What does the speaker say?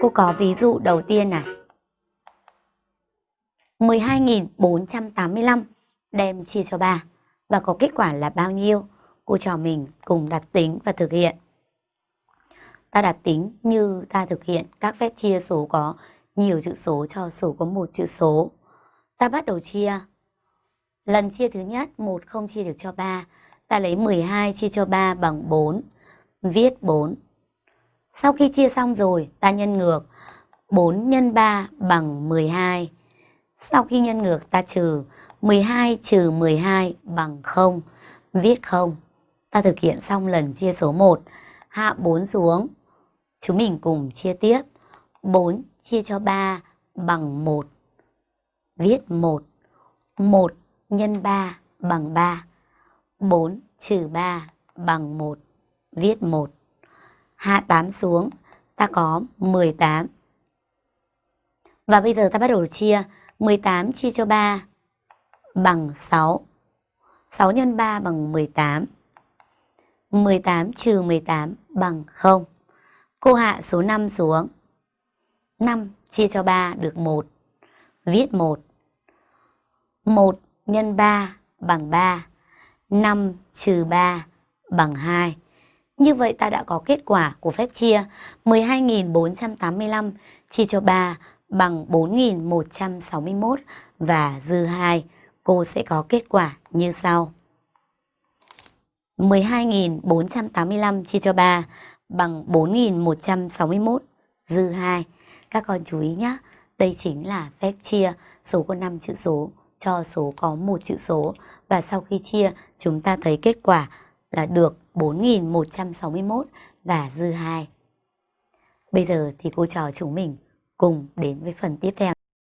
Cô có ví dụ đầu tiên à? này. 12.485 đem chia cho 3 và có kết quả là bao nhiêu? Cô trò mình cùng đặt tính và thực hiện. Ta đặt tính như ta thực hiện các phép chia số có nhiều chữ số cho số có một chữ số. Ta bắt đầu chia. Lần chia thứ nhất, 1 không chia được cho 3. Ta lấy 12 chia cho 3 bằng 4. Viết 4. Sau khi chia xong rồi, ta nhân ngược. 4 x 3 bằng 12. Sau khi nhân ngược ta trừ 12 trừ 12 bằng 0. Viết 0. Ta thực hiện xong lần chia số 1. Hạ 4 xuống. Chúng mình cùng chia tiếp. 4 chia cho 3 bằng 1. Viết 1. 1 nhân 3 bằng 3. 4 trừ 3 bằng 1. Viết 1. Hạ 8 xuống, ta có 18. Và bây giờ ta bắt đầu chia. 18 chia cho 3 bằng 6. 6 x 3 bằng 18. 18 trừ 18 bằng 0. Cô hạ số 5 xuống. 5 chia cho 3 được 1. Viết 1. 1 x 3 bằng 3. 5 trừ 3 bằng 2. Như vậy ta đã có kết quả của phép chia 12.485 chia cho 3 bằng 4.161 và dư 2. Cô sẽ có kết quả như sau. 12.485 chia cho 3 bằng 4.161 dư 2. Các con chú ý nhé, đây chính là phép chia số có 5 chữ số cho số có một chữ số và sau khi chia chúng ta thấy kết quả là được 4161 và dư 2. Bây giờ thì cô trò chúng mình cùng đến với phần tiếp theo.